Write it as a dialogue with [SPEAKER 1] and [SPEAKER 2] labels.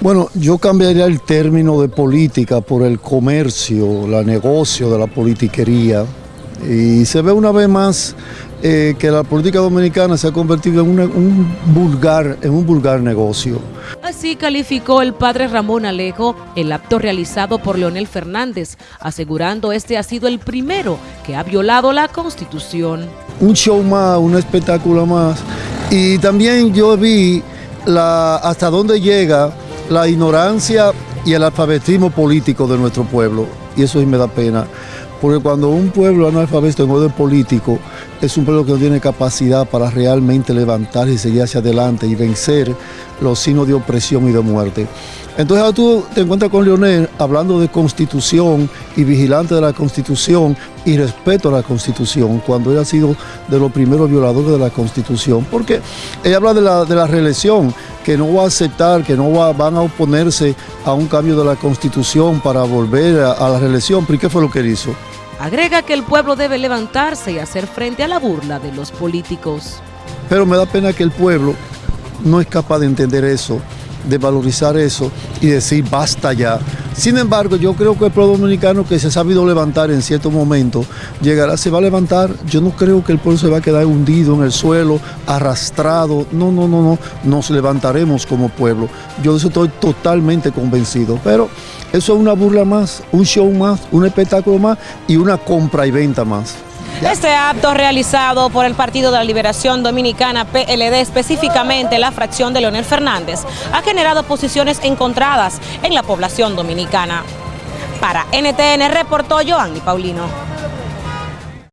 [SPEAKER 1] Bueno, yo cambiaría el término de política por el comercio, la negocio de la politiquería. Y se ve una vez más eh, que la política dominicana se ha convertido en un, vulgar, en un vulgar negocio.
[SPEAKER 2] Así calificó el padre Ramón Alejo el acto realizado por Leonel Fernández, asegurando este ha sido el primero que ha violado la Constitución.
[SPEAKER 1] Un show más, un espectáculo más. Y también yo vi la, hasta dónde llega la ignorancia y el alfabetismo político de nuestro pueblo. Y eso sí me da pena. Porque cuando un pueblo analfabeto en orden político es un pueblo que no tiene capacidad para realmente levantarse y seguir hacia adelante y vencer los signos de opresión y de muerte. Entonces ahora tú te encuentras con Leonel hablando de constitución y vigilante de la constitución y respeto a la constitución, cuando él ha sido de los primeros violadores de la constitución. Porque ella habla de la, de la reelección, que no va a aceptar, que no va, van a oponerse a un cambio de la constitución para volver a, a la reelección. ¿Pero qué fue lo que él hizo?
[SPEAKER 2] Agrega que el pueblo debe levantarse y hacer frente a la burla de los políticos.
[SPEAKER 1] Pero me da pena que el pueblo no es capaz de entender eso, de valorizar eso y decir basta ya. Sin embargo, yo creo que el pueblo dominicano que se ha sabido levantar en cierto momento, llegará, se va a levantar. Yo no creo que el pueblo se va a quedar hundido en el suelo, arrastrado. No, no, no, no. Nos levantaremos como pueblo. Yo de eso estoy totalmente convencido. Pero eso es una burla más, un show más, un espectáculo más y una compra y venta más.
[SPEAKER 2] Este acto realizado por el Partido de la Liberación Dominicana, PLD, específicamente la fracción de Leonel Fernández, ha generado posiciones encontradas en la población dominicana. Para NTN reportó Joanny Paulino.